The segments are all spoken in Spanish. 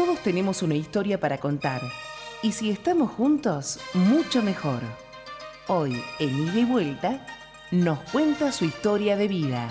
Todos tenemos una historia para contar. Y si estamos juntos, mucho mejor. Hoy, en Ida y Vuelta, nos cuenta su historia de vida.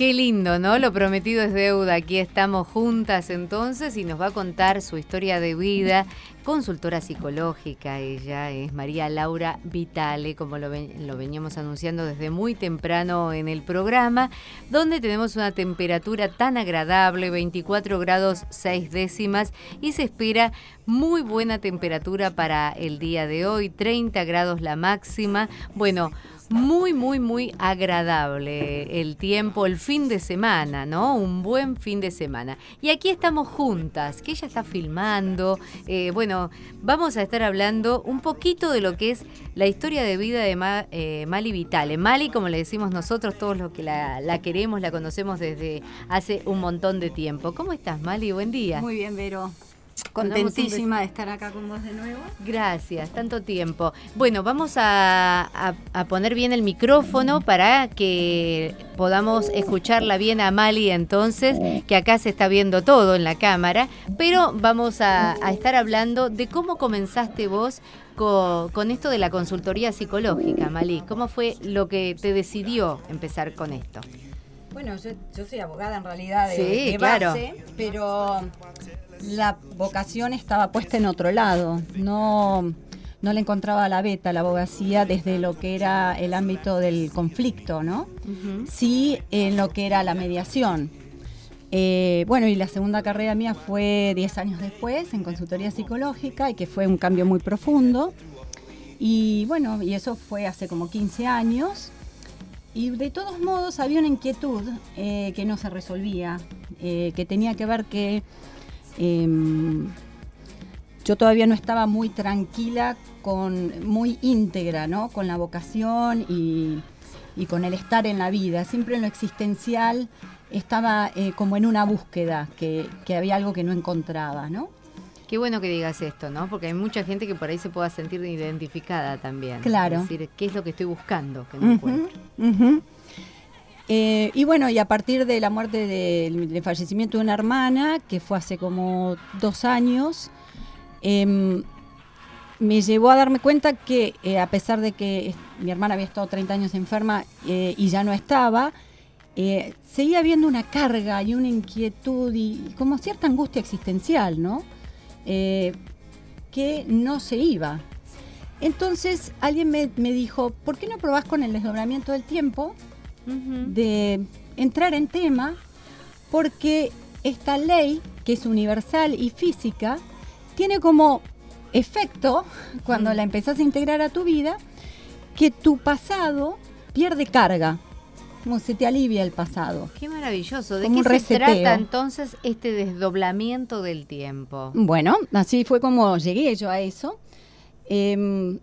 Qué lindo, ¿no? Lo prometido es deuda. Aquí estamos juntas entonces y nos va a contar su historia de vida. Consultora psicológica, ella es María Laura Vitale, como lo, veníamos anunciando desde muy temprano en el programa, donde tenemos una temperatura tan agradable, 24 grados 6 décimas, y se espera muy buena temperatura para el día de hoy, 30 grados la máxima. Bueno, muy, muy, muy agradable el tiempo, el fin de semana, ¿no? Un buen fin de semana. Y aquí estamos juntas, que ella está filmando. Eh, bueno, vamos a estar hablando un poquito de lo que es la historia de vida de eh, Mali Vitale. Mali, como le decimos nosotros, todos los que la, la, queremos, la conocemos desde hace un montón de tiempo. ¿Cómo estás, Mali? Buen día. Muy bien, Vero. Contentísima de estar acá con vos de nuevo. Gracias, tanto tiempo. Bueno, vamos a, poner bien el micrófono para que podamos escucharla bien a Mali entonces, que acá se está viendo todo en la cámara, pero vamos a, estar hablando de cómo comenzaste vos con, esto de la consultoría psicológica, Mali. ¿Cómo fue lo que te decidió empezar con esto? Bueno, yo, soy abogada en realidad de, base, pero la vocación estaba puesta en otro lado. No, no le encontraba la beta la abogacía desde lo que era el ámbito del conflicto, ¿no? Sí en lo que era la mediación. Eh, bueno, y la segunda carrera mía fue 10 años después en consultoría psicológica y que fue un cambio muy profundo. Y bueno, y eso fue hace como 15 años. Y de todos modos había una inquietud eh, que no se resolvía, eh, que tenía que ver que Em, yo todavía no estaba muy tranquila, con, muy íntegra, ¿no? Con la vocación y, con el estar en la vida. Siempre en lo existencial estaba eh, como en una búsqueda, que, había algo que no encontraba, ¿no? Qué bueno que digas esto, ¿no? Porque hay mucha gente que por ahí se pueda sentir identificada también. Claro. Es decir, ¿qué es lo que estoy buscando que no encuentro? Eh, y bueno, y a partir de la muerte del, fallecimiento de una hermana, que fue hace como dos años, em, me llevó a darme cuenta que eh, a pesar de que mi hermana había estado 30 años enferma eh, y ya no estaba, seguía habiendo una carga y una inquietud y como cierta angustia existencial, ¿no? que no se iba. Entonces alguien me, me dijo, ¿por qué no probás con el desdoblamiento del tiempo? De entrar en tema porque esta ley, que es universal y física, tiene como efecto, cuando la empezás a integrar a tu vida, que tu pasado pierde carga, como se te alivia el pasado. Qué maravilloso. ¿De qué se trata entonces este desdoblamiento del tiempo? Bueno, así fue como llegué yo a eso. Em,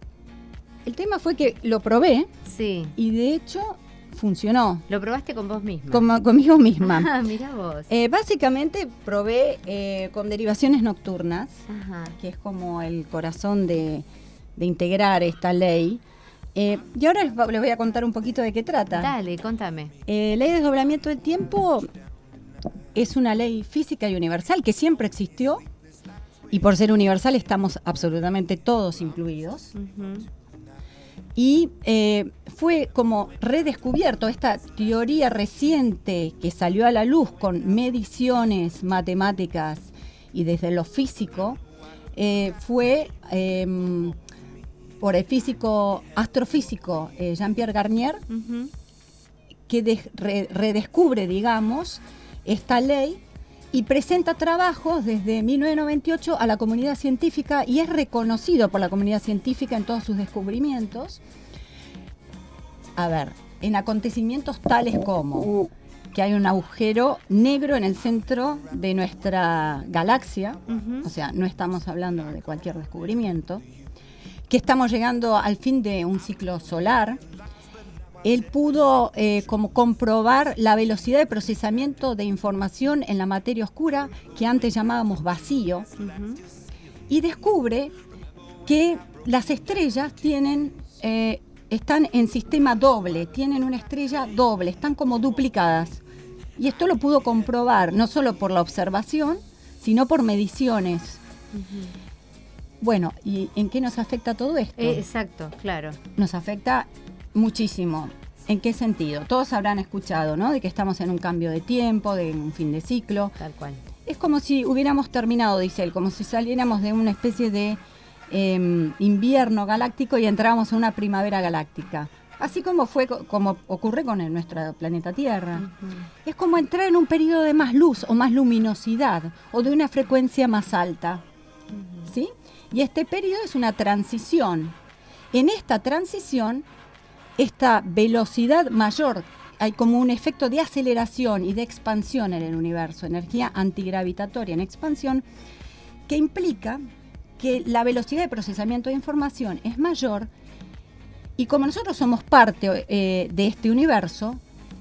el tema fue que lo probé. Sí. Y de hecho funcionó. ¿Lo probaste con vos misma? conmigo misma. Ah, mira vos. Eh, básicamente probé eh, con derivaciones nocturnas, que es como el corazón de, integrar esta ley. Eh, y ahora les, voy a contar un poquito de qué trata. Dale, contame. ley de desdoblamiento del tiempo es una ley física y universal que siempre existió. Y por ser universal estamos absolutamente todos incluidos y eh, fue como redescubierto esta teoría reciente que salió a la luz con mediciones matemáticas y desde lo físico, eh, fue em, por el físico astrofísico eh, Jean-Pierre Garnier, que redescubre, digamos, esta ley y presenta trabajos desde 1998 a la comunidad científica y es reconocido por la comunidad científica en todos sus descubrimientos. A ver, en acontecimientos tales como que hay un agujero negro en el centro de nuestra galaxia, o sea, no estamos hablando de cualquier descubrimiento, que estamos llegando al fin de un ciclo solar, él pudo eh, como comprobar la velocidad de procesamiento de información en la materia oscura que antes llamábamos vacío y descubre que las estrellas tienen eh, están en sistema doble, tienen una estrella doble, están como duplicadas. Y esto lo pudo comprobar no solo por la observación, sino por mediciones. Bueno, ¿y en qué nos afecta todo esto? Eh, exacto, claro. Nos afecta muchísimo. ¿En qué sentido? Todos habrán escuchado, ¿no? De que estamos en un cambio de tiempo, de un fin de ciclo. Tal cual. Es como si hubiéramos terminado, dice él, como si saliéramos de una especie de em, invierno galáctico y entráramos en una primavera galáctica. Así como fue, como ocurre con el, nuestro planeta Tierra. Es como entrar en un periodo de más luz o más luminosidad o de una frecuencia más alta. ¿Sí? Y este periodo es una transición. En esta transición, esta velocidad mayor, hay como un efecto de aceleración y de expansión en el universo, energía antigravitatoria en expansión, que implica que la velocidad de procesamiento de información es mayor y como nosotros somos parte eh, de este universo,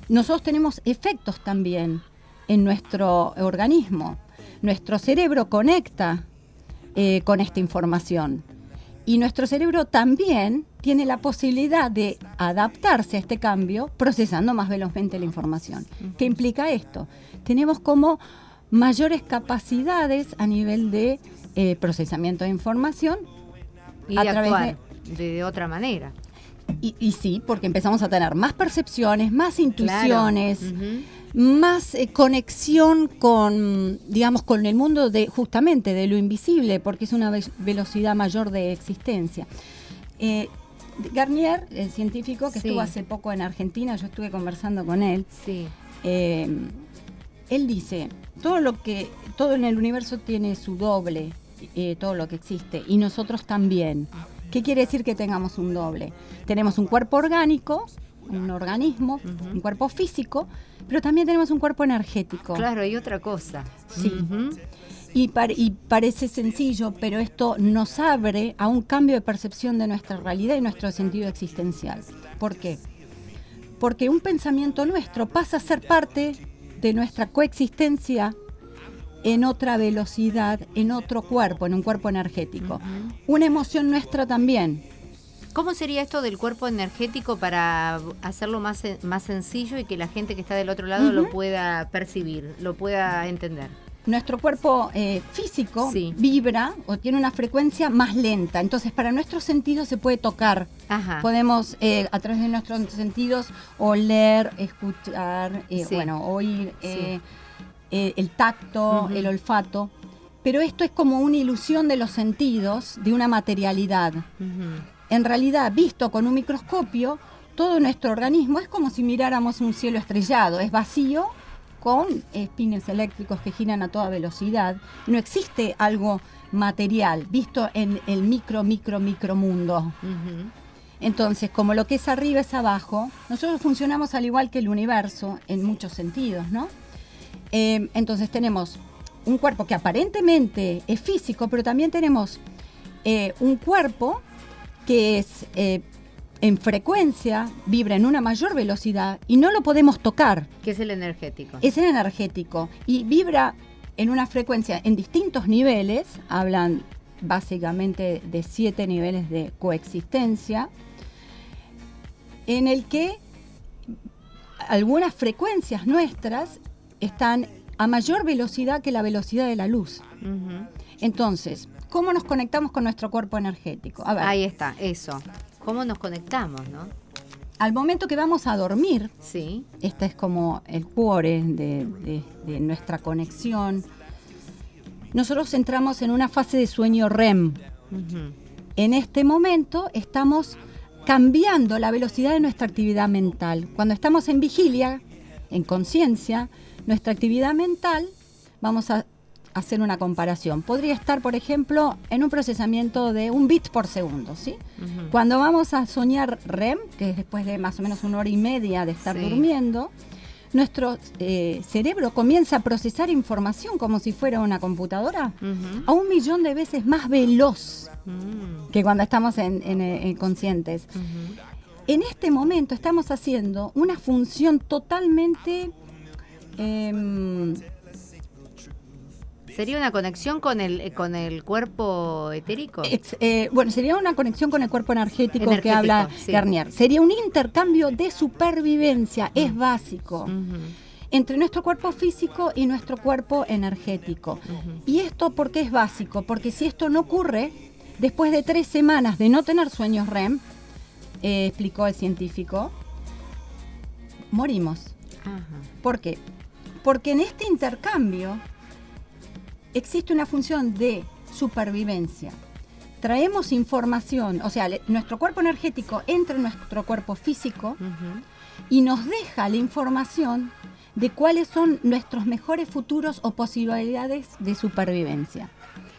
nosotros tenemos efectos también en nuestro organismo. Nuestro cerebro conecta eh, con esta información. Y nuestro cerebro también tiene la posibilidad de adaptarse a este cambio procesando más velozmente la información. ¿Qué implica esto? Tenemos como mayores capacidades a nivel de eh, procesamiento de información y a través de otra manera. Y, sí, porque empezamos a tener más percepciones, más intuiciones, más eh, conexión con, digamos, con el mundo de justamente de lo invisible, porque es una velocidad mayor de existencia. Eh, Garnier, el científico que estuvo hace poco en Argentina, yo estuve conversando con él. Sí. Eh, él dice, todo lo que, todo en el universo tiene su doble, todo lo que existe, y nosotros también. ¿Qué quiere decir que tengamos un doble? Tenemos un cuerpo orgánico, un organismo, un cuerpo físico, pero también tenemos un cuerpo energético. Claro, hay otra cosa. Sí. y, y, parece sencillo, pero esto nos abre a un cambio de percepción de nuestra realidad y nuestro sentido existencial. ¿Por qué? Porque un pensamiento nuestro pasa a ser parte de nuestra coexistencia en otra velocidad, en otro cuerpo, en un cuerpo energético. Una emoción nuestra también. ¿Cómo sería esto del cuerpo energético para hacerlo más, más sencillo y que la gente que está del otro lado lo pueda percibir, lo pueda entender? Nuestro cuerpo eh, físico vibra o tiene una frecuencia más lenta, entonces para nuestros sentidos se puede tocar. Podemos eh, a través de nuestros sentidos oler, escuchar, eh, bueno, oír. El tacto, el olfato, pero esto es como una ilusión de los sentidos, de una materialidad. En realidad, visto con un microscopio, todo nuestro organismo es como si miráramos un cielo estrellado, es vacío con espines eléctricos que giran a toda velocidad. No existe algo material, visto en el micro, micro, micro mundo. Entonces, como lo que es arriba es abajo, nosotros funcionamos al igual que el universo en muchos sentidos, ¿no? Em, entonces tenemos un cuerpo que aparentemente es físico, pero también tenemos eh, un cuerpo que es eh, en frecuencia, vibra en una mayor velocidad y no lo podemos tocar. Que es el energético. Es el energético y vibra en una frecuencia en distintos niveles, hablan básicamente de siete niveles de coexistencia, en el que algunas frecuencias nuestras están a mayor velocidad que la velocidad de la luz. Entonces, ¿cómo nos conectamos con nuestro cuerpo energético? Ahí está, eso. ¿Cómo nos conectamos, no? Al momento que vamos a dormir, sí. este es como el cuore de, nuestra conexión, nosotros entramos en una fase de sueño REM. En este momento estamos cambiando la velocidad de nuestra actividad mental. Cuando estamos en vigilia, en conciencia, nuestra actividad mental, vamos a hacer una comparación. Podría estar, por ejemplo, en un procesamiento de un bit por segundo, ¿sí? Cuando vamos a soñar REM, que es después de más o menos una hora y media de estar durmiendo, nuestro eh, cerebro comienza a procesar información como si fuera una computadora a un millón de veces más veloz mm. que cuando estamos en, eh, conscientes. En este momento estamos haciendo una función totalmente Em, ¿Sería una conexión con el, con el cuerpo etérico? Eh, bueno, sería una conexión con el cuerpo energético, que habla Garnier. Sería un intercambio de supervivencia, es básico. entre nuestro cuerpo físico y nuestro cuerpo energético. Y esto porque es básico, porque si esto no ocurre, después de tres semanas de no tener sueños REM, eh, explicó el científico, morimos. ¿Por qué? Porque en este intercambio existe una función de supervivencia. Traemos información, o sea, nuestro cuerpo energético entra en nuestro cuerpo físico y nos deja la información de cuáles son nuestros mejores futuros o posibilidades de supervivencia.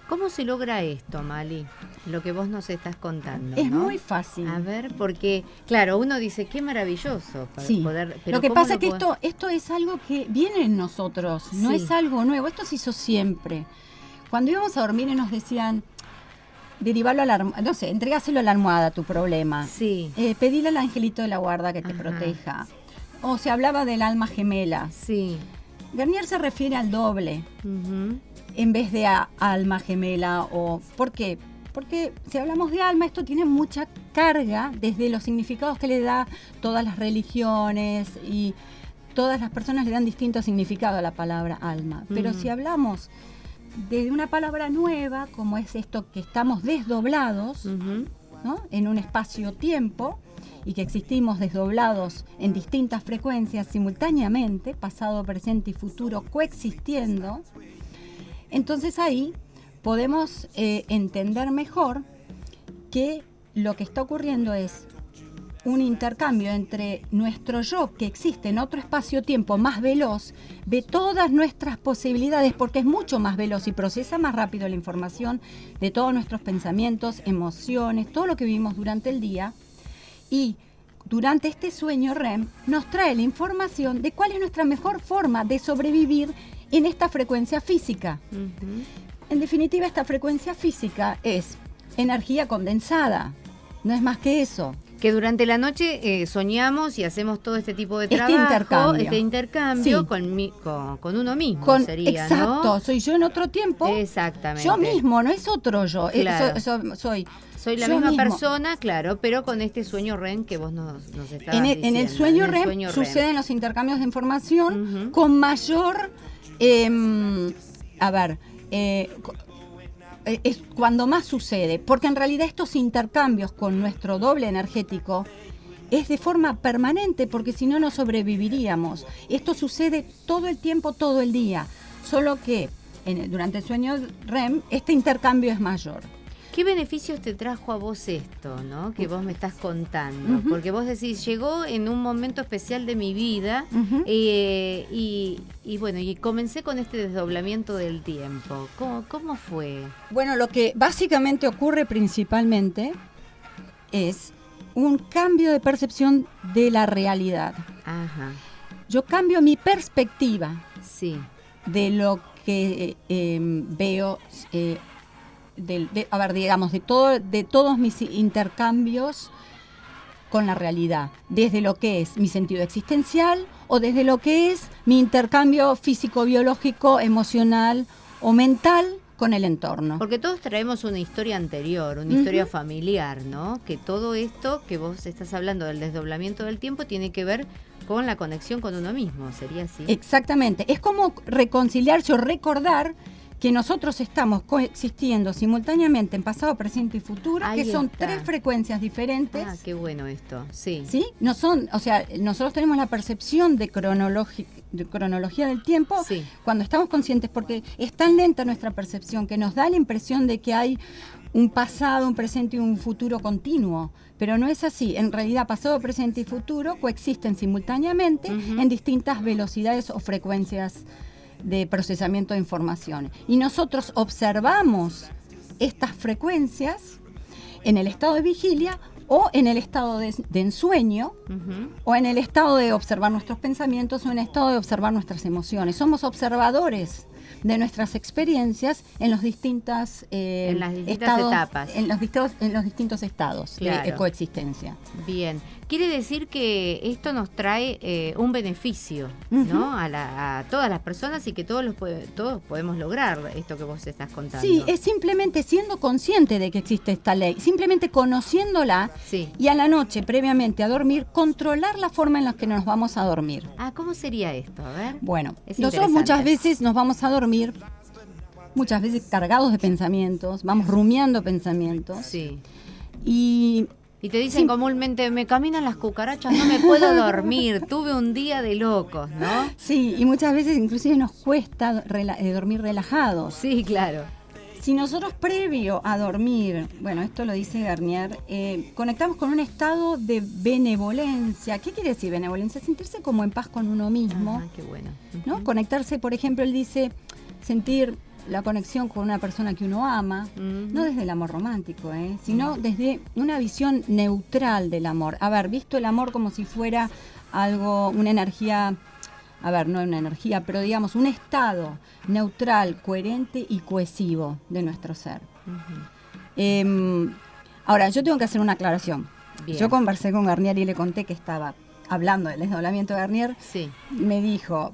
¿Cómo se logra esto, Mali? Lo que vos nos estás contando. Es muy fácil. A ver, porque, claro, uno dice, qué maravilloso sí. poder. Pero lo que pasa es que esto, esto es algo que viene en nosotros, no es algo nuevo. Esto se hizo siempre. Cuando íbamos a dormir y nos decían, derivarlo a la no sé, entregáselo a la almohada tu problema. Sí. Eh, pedile al angelito de la guarda que te proteja. O se hablaba del alma gemela. Sí. Garnier se refiere al doble en vez de a alma gemela o ¿por qué? Porque si hablamos de alma, esto tiene mucha carga desde los significados que le da todas las religiones y todas las personas le dan distinto significado a la palabra alma. Pero si hablamos de una palabra nueva, como es esto que estamos desdoblados ¿no? en un espacio-tiempo y que existimos desdoblados en distintas frecuencias simultáneamente, pasado, presente y futuro coexistiendo, entonces ahí podemos eh, entender mejor que lo que está ocurriendo es un intercambio entre nuestro yo que existe en otro espacio-tiempo más veloz, ve todas nuestras posibilidades porque es mucho más veloz y procesa más rápido la información de todos nuestros pensamientos, emociones, todo lo que vivimos durante el día. Y durante este sueño REM nos trae la información de cuál es nuestra mejor forma de sobrevivir en esta frecuencia física. En definitiva, esta frecuencia física es energía condensada, no es más que eso. Que durante la noche eh, soñamos y hacemos todo este tipo de este trabajo, este intercambio, con, uno mismo sería, Exacto, soy yo en otro tiempo. Exactamente. Yo mismo, no es otro yo. Eh, soy soy la misma persona, claro, pero con este sueño REM que vos nos, nos estabas en el, En el sueño, REM, suceden los intercambios de información con mayor Em, a ver, eh, eh, es cuando más sucede, porque en realidad estos intercambios con nuestro doble energético es de forma permanente, porque si no, no sobreviviríamos. Esto sucede todo el tiempo, todo el día, solo que durante el sueño REM este intercambio es mayor. ¿Qué beneficios te trajo a vos esto, no? Que vos me estás contando. Porque vos decís, llegó en un momento especial de mi vida eh, y, bueno, y comencé con este desdoblamiento del tiempo. ¿Cómo, fue? Bueno, lo que básicamente ocurre principalmente es un cambio de percepción de la realidad. Ajá. Yo cambio mi perspectiva sí. de lo que eh, em, veo eh, de, a ver, digamos, de, todo, de todos mis intercambios con la realidad, desde lo que es mi sentido existencial o desde lo que es mi intercambio físico, biológico, emocional o mental con el entorno. Porque todos traemos una historia anterior, una historia familiar, ¿no? Que todo esto que vos estás hablando del desdoblamiento del tiempo tiene que ver con la conexión con uno mismo, ¿sería así? Exactamente, es como reconciliarse o recordar que nosotros estamos coexistiendo simultáneamente en pasado, presente y futuro, que son tres frecuencias diferentes. Ah, qué bueno esto, sí. ¿Sí? No son, o sea, nosotros tenemos la percepción de, de cronología del tiempo cuando estamos conscientes, porque es tan lenta nuestra percepción que nos da la impresión de que hay un pasado, un presente y un futuro continuo. Pero no es así. En realidad, pasado, presente y futuro coexisten simultáneamente en distintas velocidades o frecuencias de procesamiento de información. Y nosotros observamos estas frecuencias en el estado de vigilia o en el estado de, ensueño, o en el estado de observar nuestros pensamientos, o en el estado de observar nuestras emociones. Somos observadores de nuestras experiencias en los distintas eh, en las distintas estados, etapas. en los distintos en los distintos estados de coexistencia. Bien quiere decir que esto nos trae eh, un beneficio no a, todas las personas y que todos los todos podemos lograr esto que vos estás contando. Sí es simplemente siendo consciente de que existe esta ley simplemente conociéndola y a la noche previamente a dormir controlar la forma en la que nos vamos a dormir. Ah cómo sería esto a ver. Bueno nosotros muchas veces nos vamos a dormir muchas veces cargados de pensamientos, vamos rumiando pensamientos. Sí. Y y te dicen comúnmente, me caminan las cucarachas, no me puedo dormir, tuve un día de locos, ¿no? Sí, y muchas veces inclusive nos cuesta eh, dormir relajados. Sí, claro. Si nosotros previo a dormir, bueno, esto lo dice Garnier, eh, conectamos con un estado de benevolencia. ¿Qué quiere decir benevolencia? Sentirse como en paz con uno mismo. Ah, qué bueno. ¿no? Conectarse, por ejemplo, él dice, sentir la conexión con una persona que uno ama, no desde el amor romántico, ¿eh? sino desde una visión neutral del amor. Haber visto el amor como si fuera algo, una energía, a ver, no una energía, pero digamos un estado neutral, coherente y cohesivo de nuestro ser. Em, ahora, yo tengo que hacer una aclaración. Yo conversé con Garnier y le conté que estaba hablando del desdoblamiento de Garnier. Sí. Me dijo,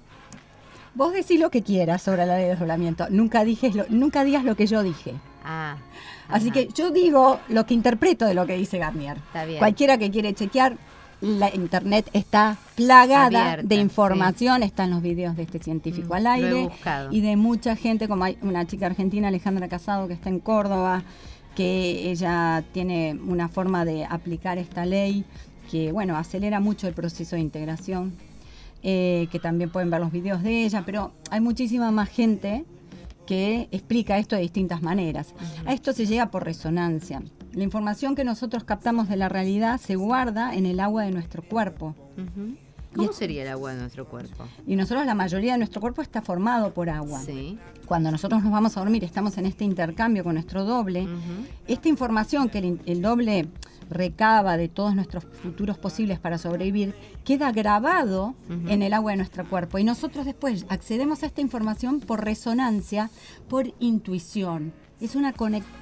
Vos decís lo que quieras sobre la ley de desdoblamiento. Nunca, nunca digas lo que yo dije. Ah. Así que yo digo lo que interpreto de lo que dice Garnier. Está bien. Cualquiera que quiere chequear, la internet está plagada de información, están los videos de este científico mm, al aire y de mucha gente, como hay una chica argentina, Alejandra Casado, que está en Córdoba, que ella tiene una forma de aplicar esta ley que, bueno, acelera mucho el proceso de integración eh, que también pueden ver los videos de ella, pero hay muchísima más gente que explica esto de distintas maneras. A esto se llega por resonancia. La información que nosotros captamos de la realidad se guarda en el agua de nuestro cuerpo. ¿Cómo sería el agua de nuestro cuerpo? Y nosotros, la mayoría de nuestro cuerpo está formado por agua. Sí. Cuando nosotros nos vamos a dormir, estamos en este intercambio con nuestro doble. Esta información que el doble recaba de todos nuestros futuros posibles para sobrevivir, queda grabado en el agua de nuestro cuerpo. Y nosotros después accedemos a esta información por resonancia, por intuición. Es una conexión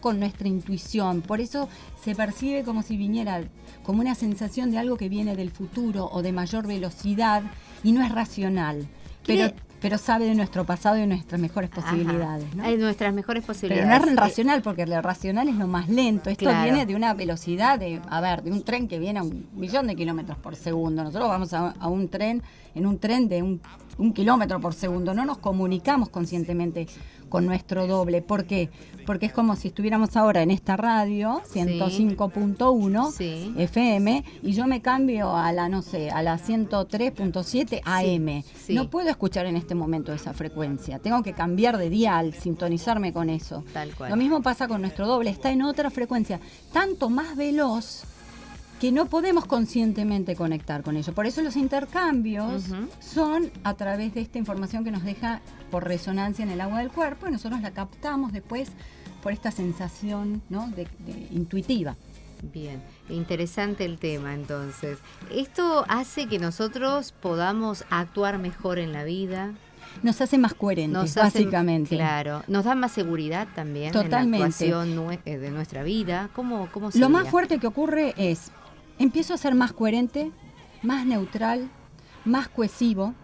con nuestra intuición. Por eso se percibe como si viniera, como una sensación de algo que viene del futuro o de mayor velocidad y no es racional. Pero pero sabe de nuestro pasado y de nuestras mejores posibilidades. ¿no? De nuestras mejores posibilidades. Pero no es racional, porque lo racional es lo más lento. Esto viene de una velocidad de, a ver, de un tren que viene a un millón de kilómetros por segundo. Nosotros vamos a, a un tren, en un tren de un, un kilómetro por segundo. No nos comunicamos conscientemente con nuestro doble. ¿Por qué? Porque es como si estuviéramos ahora en esta radio, 105.1 FM, y yo me cambio a la, no sé, a la 103.7 AM. No puedo escuchar en este momento esa frecuencia. Tengo que cambiar de dial, sintonizarme con eso. Tal cual. Lo mismo pasa con nuestro doble, está en otra frecuencia, tanto más veloz que no podemos conscientemente conectar con ello. Por eso los intercambios son a través de esta información que nos deja por resonancia en el agua del cuerpo y nosotros la captamos después por esta sensación ¿no? de, intuitiva. Bien, interesante el tema entonces. ¿Esto hace que nosotros podamos actuar mejor en la vida? Nos hace más coherentes, básicamente. claro, nos da más seguridad también Totalmente. en la actuación eh, de nuestra vida. ¿Cómo, cómo Lo más fuerte que ocurre es empiezo a ser más coherente, más neutral, más cohesivo,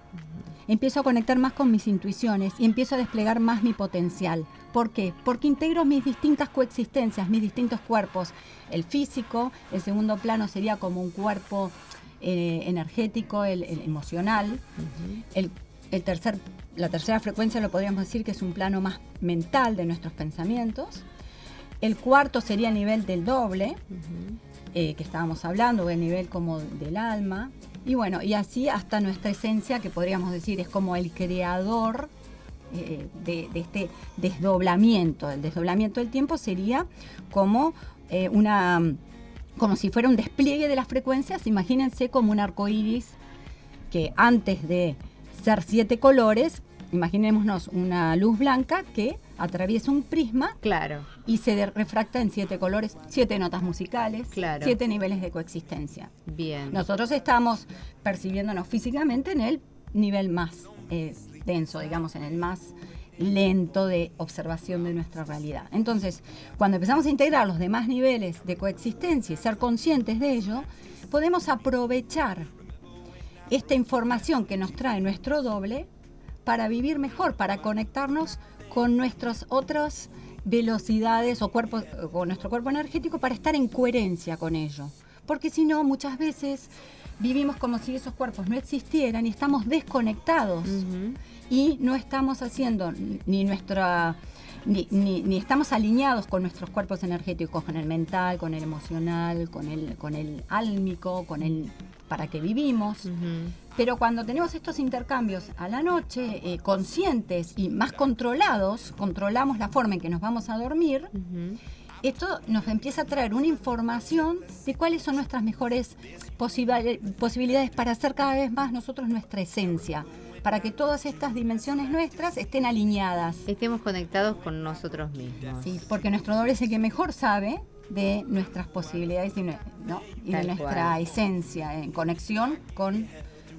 empiezo a conectar más con mis intuiciones y empiezo a desplegar más mi potencial. ¿Por qué? Porque integro mis distintas coexistencias, mis distintos cuerpos. El físico, el segundo plano sería como un cuerpo eh, energético, el, emocional. el, tercer, la tercera frecuencia lo podríamos decir que es un plano más mental de nuestros pensamientos. El cuarto sería a nivel del doble. Eh, que estábamos hablando, el nivel como del alma. Y bueno, y así hasta nuestra esencia, que podríamos decir es como el creador eh, de, este desdoblamiento. El desdoblamiento del tiempo sería como eh, una como si fuera un despliegue de las frecuencias, imagínense como un arco iris que antes de ser siete colores, imaginémonos una luz blanca que atraviesa un prisma claro. y se refracta en siete colores, siete notas musicales, siete niveles de coexistencia. Bien. Nosotros estamos percibiéndonos físicamente en el nivel más eh, denso, digamos, en el más lento de observación de nuestra realidad. Entonces, cuando empezamos a integrar los demás niveles de coexistencia y ser conscientes de ello, podemos aprovechar esta información que nos trae nuestro doble para vivir mejor, para conectarnos con nuestras otras velocidades o cuerpos, con nuestro cuerpo energético para estar en coherencia con ello. Porque si no, muchas veces vivimos como si esos cuerpos no existieran y estamos desconectados y no estamos haciendo ni nuestra ni, ni, estamos alineados con nuestros cuerpos energéticos, con el mental, con el emocional, con el, con el álmico, con el para que vivimos. Pero cuando tenemos estos intercambios a la noche, eh, conscientes y más controlados, controlamos la forma en que nos vamos a dormir, esto nos empieza a traer una información de cuáles son nuestras mejores posibilidades para hacer cada vez más nosotros nuestra esencia para que todas estas dimensiones nuestras estén alineadas. Estemos conectados con nosotros mismos. Sí, porque nuestro doble es el que mejor sabe de nuestras posibilidades y, de nuestra esencia, en conexión con,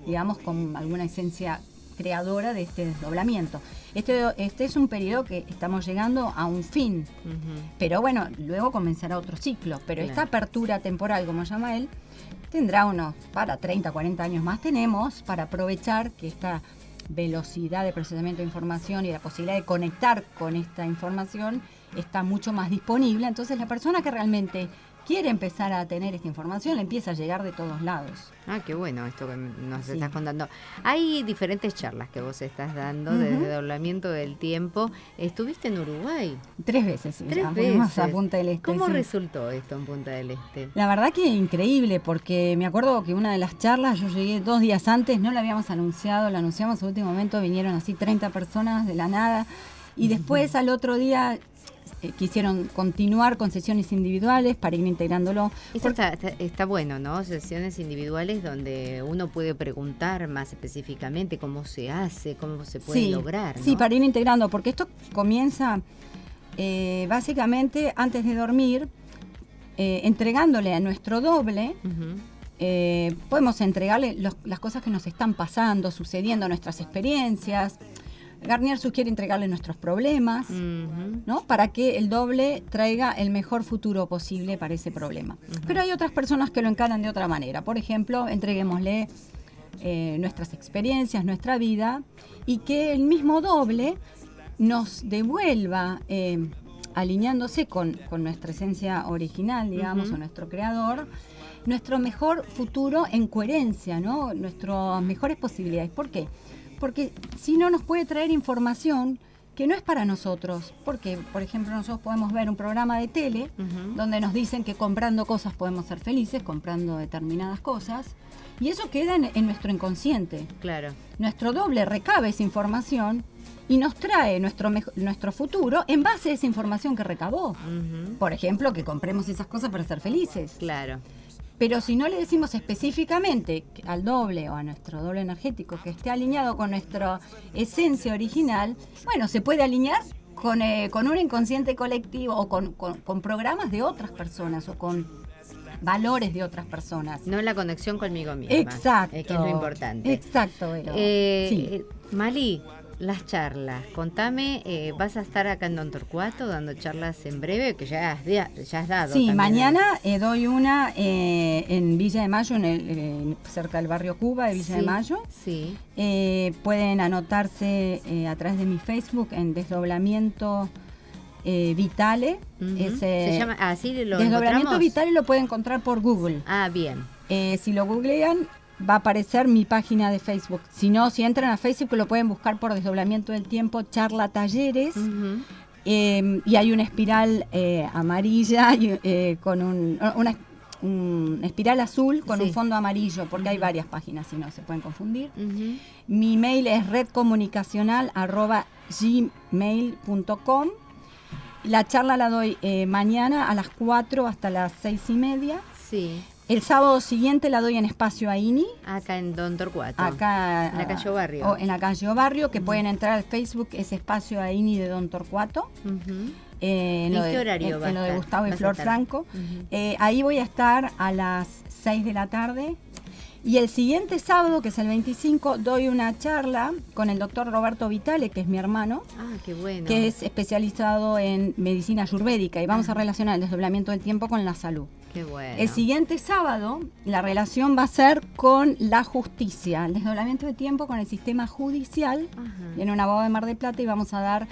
digamos, con alguna esencia creadora de este desdoblamiento. Este, este es un periodo que estamos llegando a un fin, pero bueno, luego comenzará otro ciclo, pero esta apertura temporal, como llama él, tendrá unos, para 30, 40 años más tenemos para aprovechar que esta velocidad de procesamiento de información y la posibilidad de conectar con esta información está mucho más disponible. Entonces la persona que realmente quiere empezar a tener esta información, le empieza a llegar de todos lados. Ah, qué bueno esto que nos estás contando. Hay diferentes charlas que vos estás dando desde doblamiento del tiempo. Estuviste en Uruguay. Tres veces, sí. Tres veces. A Punta del Este. ¿Cómo resultó esto en Punta del Este? La verdad que increíble, porque me acuerdo que una de las charlas, yo llegué dos días antes, no la habíamos anunciado, la anunciamos en último momento, vinieron así 30 personas de la nada. Y después al otro día eh, quisieron continuar con sesiones individuales para ir integrándolo. Esto está, bueno, ¿no? Sesiones individuales donde uno puede preguntar más específicamente cómo se hace, cómo se puede lograr. Sí, para ir integrando, porque esto comienza eh, básicamente antes de dormir, eh, entregándole a nuestro doble. podemos entregarle las cosas que nos están pasando, sucediendo, nuestras experiencias, Garnier sugiere entregarle nuestros problemas, ¿no? Para que el doble traiga el mejor futuro posible para ese problema. Pero hay otras personas que lo encaran de otra manera. Por ejemplo, entreguémosle eh, nuestras experiencias, nuestra vida, y que el mismo doble nos devuelva, eh, alineándose con, nuestra esencia original, digamos, o nuestro creador, nuestro mejor futuro en coherencia, ¿no? Nuestras mejores posibilidades. ¿Por qué? Porque si no nos puede traer información que no es para nosotros, porque por ejemplo nosotros podemos ver un programa de tele donde nos dicen que comprando cosas podemos ser felices, comprando determinadas cosas, y eso queda en, nuestro inconsciente. Claro. Nuestro doble recabe esa información y nos trae nuestro, nuestro futuro en base a esa información que recabó. Por ejemplo, que compremos esas cosas para ser felices. Claro. Pero si no le decimos específicamente al doble o a nuestro doble energético que esté alineado con nuestra esencia original, bueno, se puede alinear con, eh, un inconsciente colectivo o con, programas de otras personas o con valores de otras personas. No la conexión conmigo misma. Exacto. que es lo importante. Exacto, eh, eh, Mali, las charlas. Contame, eh, ¿vas a estar acá en Don Torcuato dando charlas en breve? Que ya has, ya has dado. Sí, mañana eh, doy una eh, en Villa de Mayo, en cerca del barrio Cuba de Villa de Mayo. Sí. pueden anotarse a través de mi Facebook en Desdoblamiento Vitale. Se llama así lo Desdoblamiento Vitale lo pueden encontrar por Google. Ah, bien. si lo googlean, va a aparecer mi página de Facebook. Si no, si entran a Facebook lo pueden buscar por desdoblamiento del tiempo, charla talleres. Em, y hay una espiral eh, amarilla eh, con un, una espiral azul con un fondo amarillo, porque hay varias páginas, si no se pueden confundir. Mi mail es redcomunicacional.gmail.com. La charla la doy eh, mañana a las 4 hasta las 6 y media. Sí. El sábado siguiente la doy en Espacio Aini. Acá en Don Torcuato. Acá. En la calle Barrio. en la calle Barrio, que pueden entrar al Facebook, es Espacio Aini de Don Torcuato. Eh, ¿En, qué horario en, lo de Gustavo y Flor Franco. Eh, ahí voy a estar a las 6 de la tarde. Y el siguiente sábado, que es el 25, doy una charla con el doctor Roberto Vitale, que es mi hermano, Ah, qué bueno. que es especializado en medicina ayurvédica y vamos a relacionar el desdoblamiento del tiempo con la salud. Qué bueno. El siguiente sábado, la relación va a ser con la justicia, el desdoblamiento de tiempo con el sistema judicial. Viene un abogado de Mar del Plata y vamos a dar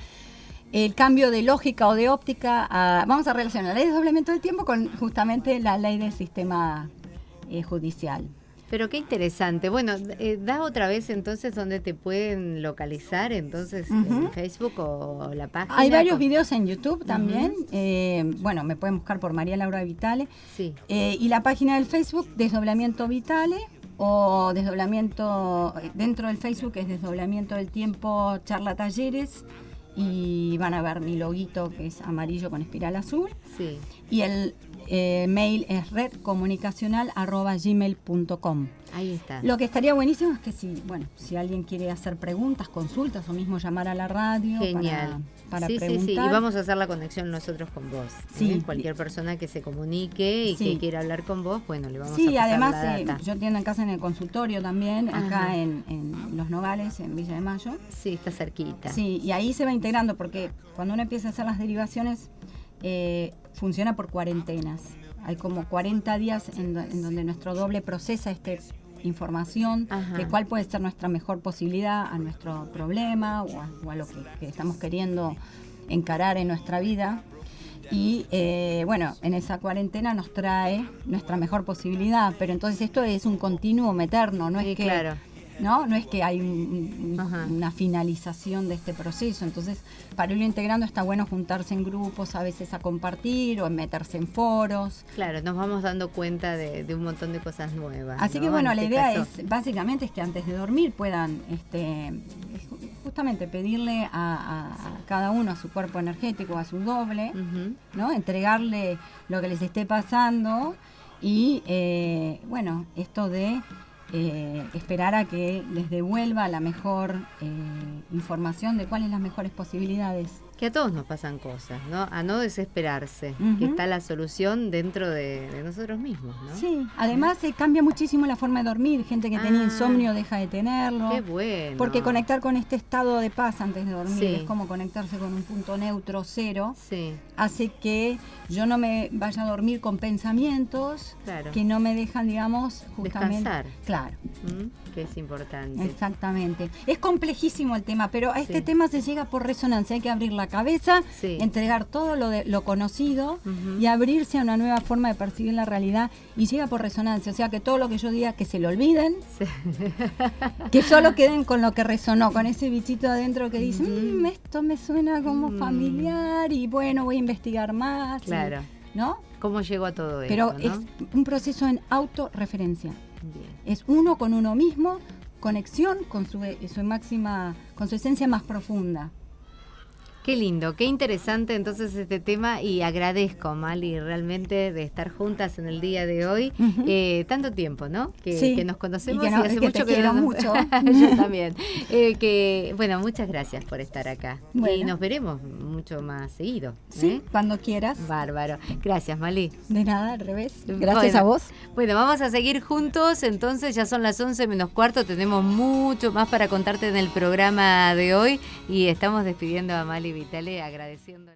el cambio de lógica o de óptica. a- vamos a relacionar la ley de desdoblamiento del tiempo con justamente la ley del sistema eh, judicial. Pero qué interesante. Bueno, eh, da otra vez entonces donde te pueden localizar, entonces en Facebook o la página. Hay varios con- videos en YouTube también. eh, bueno, me pueden buscar por María Laura Vitale. Sí. Eh, y la página del Facebook, Desdoblamiento Vitale, o Desdoblamiento, dentro del Facebook es Desdoblamiento del Tiempo, charla talleres, y van a ver mi loguito que es amarillo con espiral azul, Sí. y el eh, mail es redcomunicacional.gmail.com. Ahí está. Lo que estaría buenísimo es que si, bueno, si alguien quiere hacer preguntas, consultas o mismo llamar a la radio Genial. para, para sí, preguntar. sí, sí. Y vamos a hacer la conexión nosotros con vos. Sí. ¿eh? Cualquier persona que se comunique y Sí. que quiera hablar con vos, bueno, le vamos a Sí, además la eh, data. yo atiendo en casa en el consultorio también, Ajá. acá en, en Los Nogales, en Villa de Mayo. Sí, está cerquita. Sí, y ahí se va integrando porque cuando uno empieza a hacer las derivaciones eh, funciona por cuarentenas. Hay como 40 días en, en donde nuestro doble procesa esta información Ajá. de cuál puede ser nuestra mejor posibilidad a nuestro problema o a, o a lo que, que estamos queriendo encarar en nuestra vida. Y eh, bueno, en esa cuarentena nos trae nuestra mejor posibilidad, pero entonces esto es un continuo eterno, no Sí, es que claro. ¿No? No es que hay un- un- Ajá. una finalización de este proceso. Entonces, para irlo integrando está bueno juntarse en grupos, a veces a compartir o en meterse en foros. Claro, nos vamos dando cuenta de, de un montón de cosas nuevas. Así ¿no? que bueno, En la este idea caso. es, básicamente, es que antes de dormir puedan, este, ju- justamente pedirle a, a- a cada uno, a su cuerpo energético, a su doble. ¿no? Entregarle lo que les esté pasando y, eh, bueno, esto de eh, esperar a que les devuelva la mejor eh, información de cuáles las mejores posibilidades. Que a todos nos pasan cosas, ¿no? A no desesperarse, que está la solución dentro de, de nosotros mismos, ¿no? Sí, además eh, cambia muchísimo la forma de dormir. Gente que tenía Ah. insomnio deja de tenerlo. Qué bueno. Porque conectar con este estado de paz antes de dormir Sí. es como conectarse con un punto neutro cero. Sí, Hace que yo no me vaya a dormir con pensamientos claro. que no me dejan, digamos, justamente. Descansar. Claro. Que es importante. exactamente. Es complejísimo el tema, pero a este Sí. tema se llega por resonancia. Hay que abrir la cabeza, Sí. entregar todo lo, de, lo conocido y abrirse a una nueva forma de percibir la realidad y llega por resonancia. O sea, que todo lo que yo diga que se lo olviden, Sí. que solo queden con lo que resonó, con ese bichito adentro que dice, Ujú. "Mm, esto me suena como Mm. familiar y bueno, voy a investigar más. y- Claro. ¿No? ¿Cómo llegó a todo Pero esto, no? es un proceso en autorreferencia. Es uno con uno mismo, conexión con su, su máxima, con su esencia más profunda. Qué lindo, qué interesante entonces este tema y agradezco, Mali, realmente de estar juntas en el día de hoy. Eh, tanto tiempo, ¿no? Que, Sí, que nos conocemos y que no- hace que mucho te quiero no nos- mucho. Yo también. Eh, que, bueno, muchas gracias por estar acá. Y nos veremos mucho más seguido. Sí, ¿eh? cuando quieras. Bárbaro. Gracias, Mali. De nada, al revés. Gracias Bueno. a vos. Bueno, vamos a seguir juntos, entonces ya son las 11 menos cuarto, tenemos mucho más para contarte en el programa de hoy y estamos despidiendo a Mali Vitale agradeciendo.